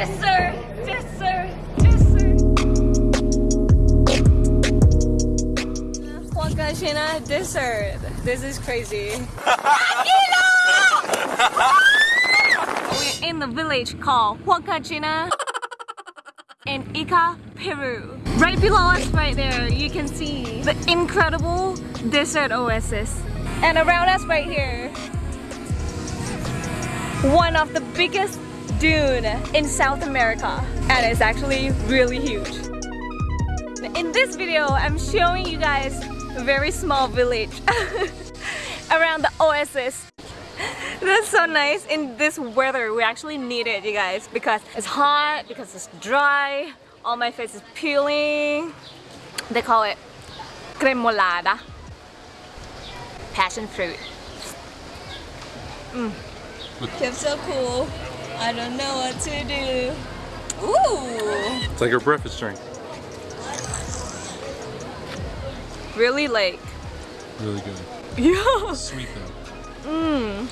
Dessert! Dessert! Dessert! Huacachina dessert. This is crazy. We're in the village called Huacachina in Ica, Peru. Right below us right there, you can see the incredible desert oasis. And around us right here, one of the biggest dune in South America. And it's actually really huge. In this video, I'm showing you guys a very small village around the oasis. That's so nice in this weather. We actually need it, you guys, because it's hot, because it's dry, all my face is peeling. They call it cremolada, passion fruit. Mm. Feels so cool. I don't know what to do. Ooh! It's like a breakfast drink. Really like. Really good. Yeah. Sweet though. Mmm.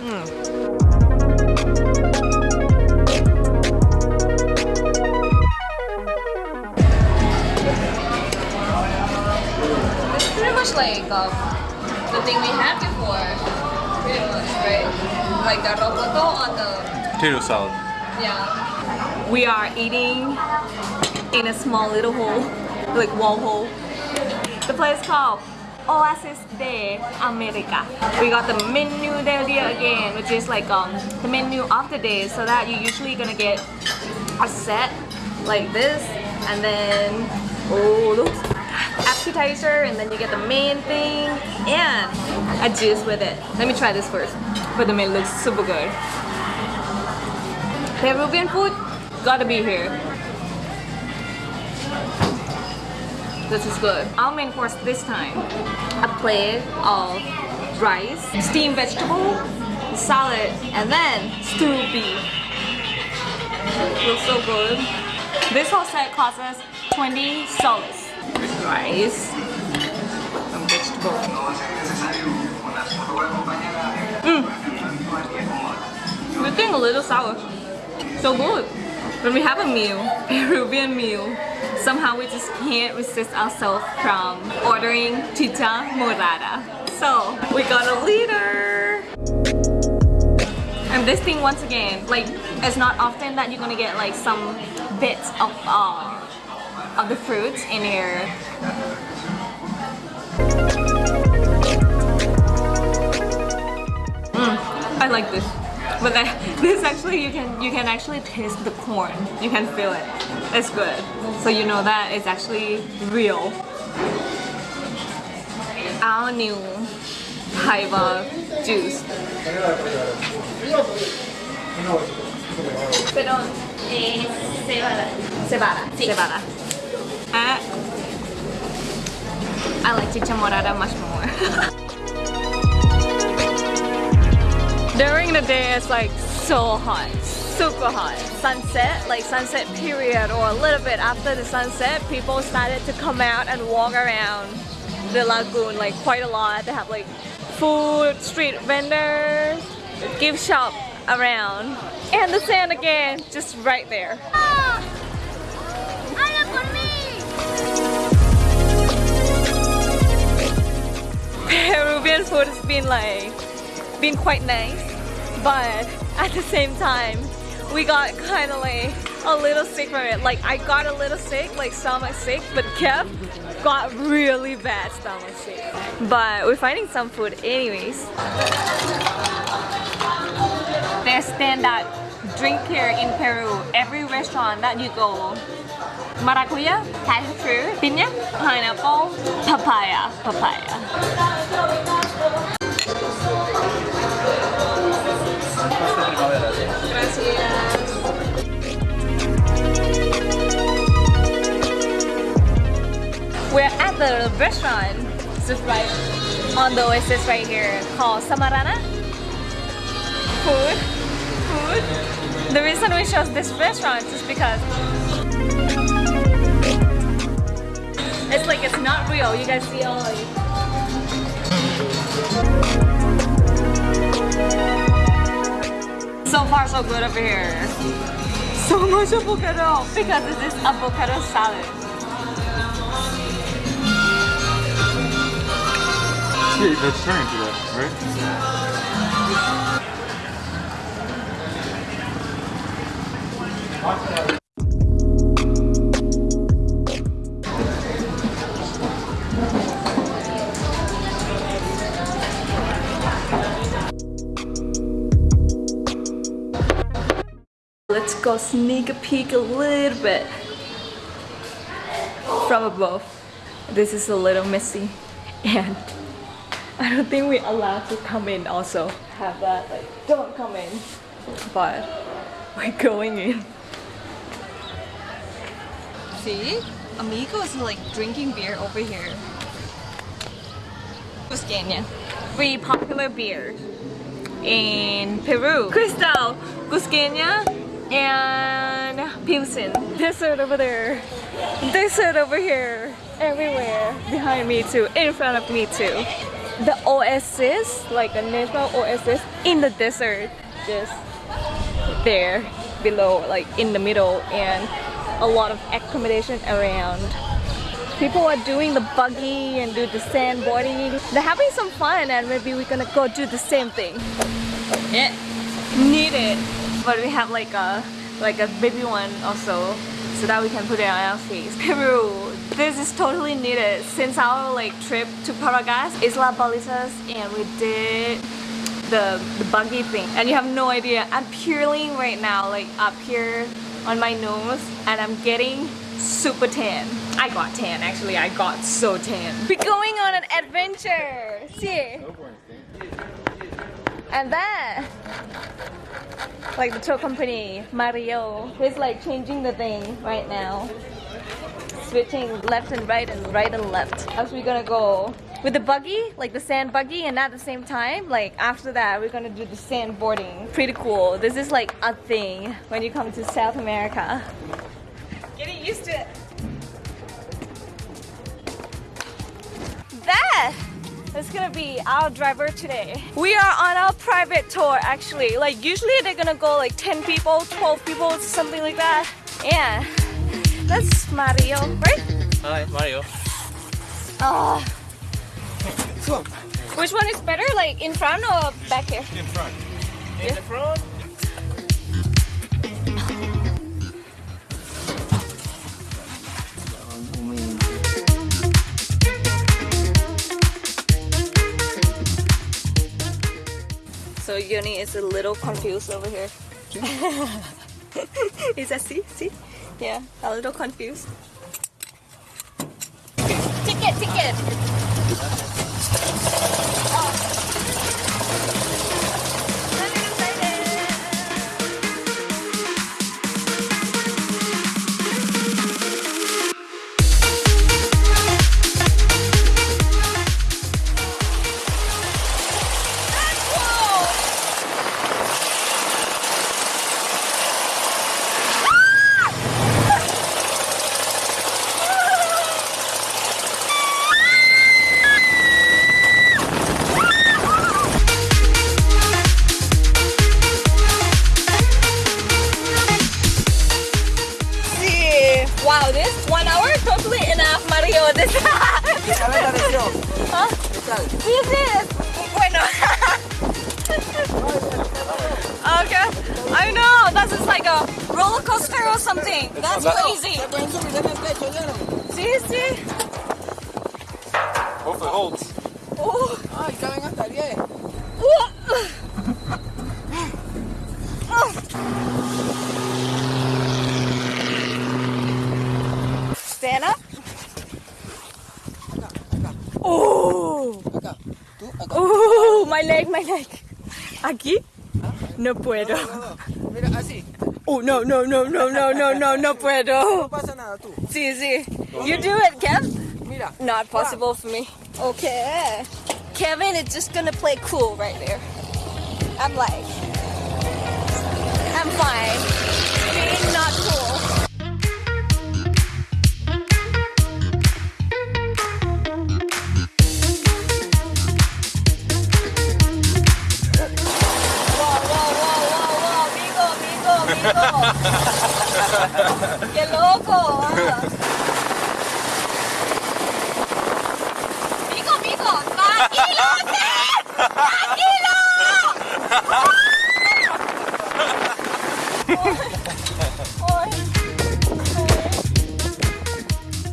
Mmm. It's pretty much like um, the thing we had before. Right? Like the roboto on the Potato salad. Yeah. We are eating in a small little hole, like wall hole. The place called Oasis de America. We got the menu dia again, which is like um, the menu of the day. So that you're usually gonna get a set like this, and then oh look, appetizer, and then you get the main thing and a juice with it. Let me try this first. But the meat looks super good. Peruvian food, gotta be here. This is good. Our main course this time, a plate of rice, steamed vegetable, salad, and then stewed beef. Looks so good. This whole set costs us 20 soles. Rice, some vegetable. Mmm. We think a little sour. So good. When we have a meal, Peruvian meal, somehow we just can't resist ourselves from ordering chicha morada. So we got a liter. And this thing once again, like it's not often that you're gonna get like some bits of uh, of the fruits in here. Mm, I like this. But this actually you can you can actually taste the corn. You can feel it. It's good. So you know that it's actually real. Our new Haiba juice. Pero eh, cebada. Cebada. Cebada. I like chicha morada much more. During the day it's like so hot, super hot. Sunset, like sunset period or a little bit after the sunset, people started to come out and walk around the lagoon like quite a lot. They have like food, street vendors, gift shop around. And the sand again, just right there. Peruvian food has been like been quite nice but at the same time we got kind of like a little sick from it. Like I got a little sick like stomach sick but Kev got really bad stomach sick. But we're finding some food anyways. There's standard drink here in Peru. Every restaurant that you go maracuya, passion fruit, piña, pineapple, papaya, papaya. We're at the restaurant, just right on the oasis right here, called Samarana. Food, food. The reason we chose this restaurant is because it's like it's not real. You guys see all like So far so good over here. So much avocado because this is avocado salad. Yeah, vegetarian today, right? Let's go sneak a peek a little bit from above. This is a little messy and I don't think we're allowed to come in also. Have that like don't come in. But we're going in. See? Amigo is like drinking beer over here. Cusqueña. Very popular beer in Peru. Cristal, Cusqueña, and Pilsen. Desert over there. Desert over here. Everywhere. Behind me too. In front of me too. The oasis, like a natural oasis in the desert. Just there below, like in the middle, and a lot of accommodation around. People are doing the buggy and do the sandboarding. They're having some fun and maybe we're gonna go do the same thing. Yeah, need it. But we have like a like a baby one also so that we can put it on our face. Peru, this is totally needed. Since our like trip to Paracas, Isla Ballestas and we did the, the buggy thing and you have no idea. I'm peeling right now like up here on my nose and I'm getting super tan. I got tan actually. I got so tan. We're going on an adventure. See? And then like the tour company Mario is like changing the thing right now switching left and right and right and left. As we're gonna go with the buggy like the sand buggy and at the same time like after that we're gonna do the sandboarding pretty cool. This is like a thing when you come to South America. Getting used to it. That is gonna be our driver today. We are on our private tour actually. Like usually they're gonna go like 10 people 12 people something like that. Yeah that's Mario right Hi, Mario. Oh. Which one is better, like in front or back here? In front. In the front. So Yoni is a little confused over here. is that see? See? Yeah, a little confused. Ticket, ticket! Oh. this? One hour? Totally enough, Mario. This. huh? ¿Qué this? Bueno. okay. I know. That's just like a roller coaster or something. That's crazy. See, see? Hopefully holds. Oh, it's coming up yeah. My leg, my leg. Aquí? No puedo. No, no. Mira, así. Oh, no, no, no, no, no, no, no, no No puedo. pasa nada, tú. Sí, sí. You do it, Kev. Mira. Not ah. possible for me. Okay. Kevin is just gonna play cool right there. I'm like, I'm fine. ¡Qué loco! ah. Mico, mico, tranquilo, usted.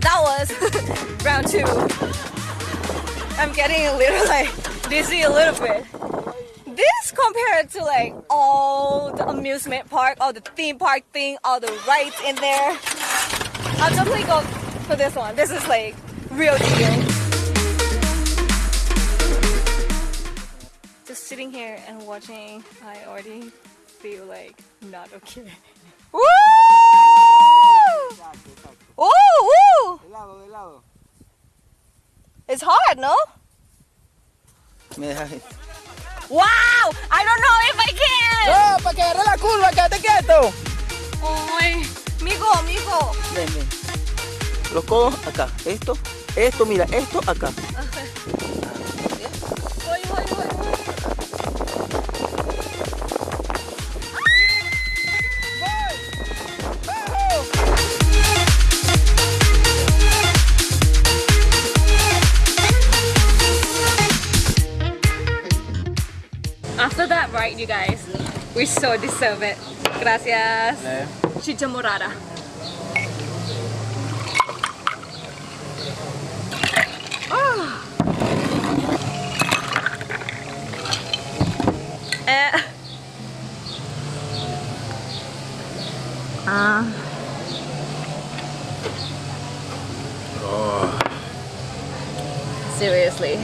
That was round two. I'm getting a little like dizzy a little bit. Compared to like all the amusement park, all the theme park thing, all the rides in there. I'll definitely go for this one. This is like real deal. Just sitting here and watching, I already feel like not okay. Woo! De lado. It's hard, no? Wow! I don't know if I can! ¡No! ¡Para que agarre la curva! ¡Quédate quieto! Ay, migo, migo. Ven, ven. Los codos acá. Esto, esto, mira, esto acá. You guys, we so deserve it. Gracias. Chicha morada. Eh. Ah. Seriously.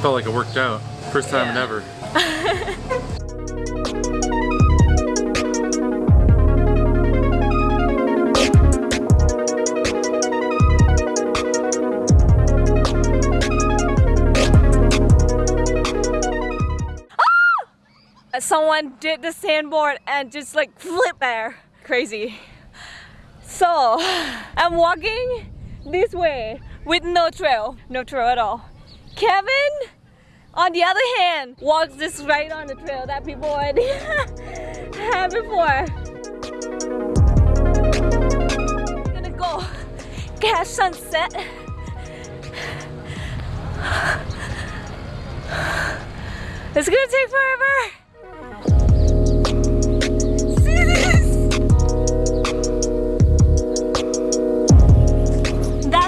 Felt like it worked out. First time Yeah. ever. Someone did the sandboard and just like flip there. Crazy. So, I'm walking this way with no trail. No trail at all. Kevin, on the other hand, walks this right on the trail that people already had before. Gonna go catch sunset. It's gonna take forever.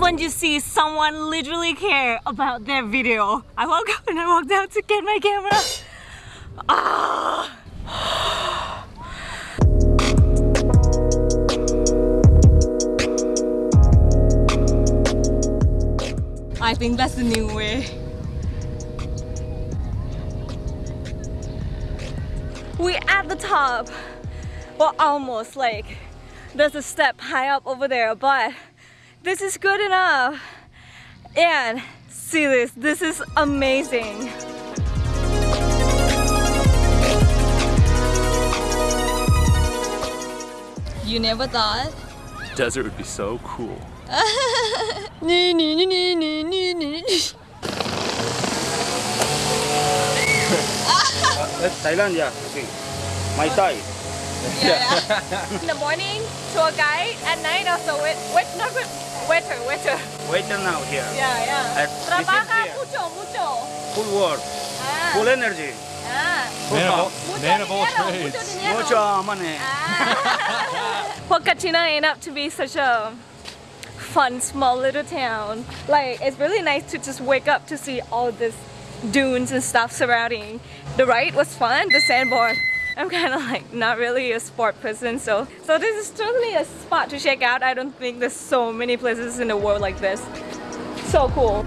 When you see someone literally care about their video. I woke up and I walked out to get my camera. Ah. I think that's the new way. We at the top. Well, almost like there's a step high up over there, but this is good enough. And see this, this is amazing. You never thought? Desert would be so cool. That's Thailand, yeah. Okay. My Thai. In the morning, tour guide. At night, also wait, wait, not good. Waiter, waiter. Waiter now here. Yeah, yeah. Uh, Trabaja mucho, mucho. Full work. Ah, Full energy. ah. Man of Mucho man of all trades. mucho dinero. Mucho money. Well, Katina ended up to be such a fun, small little town. Like, it's really nice to just wake up to see all this dunes and stuff surrounding. The ride was fun, the sandboard. I'm kind of like not really a sport person, so so this is totally a spot to check out. I don't think there's so many places in the world like this. So cool.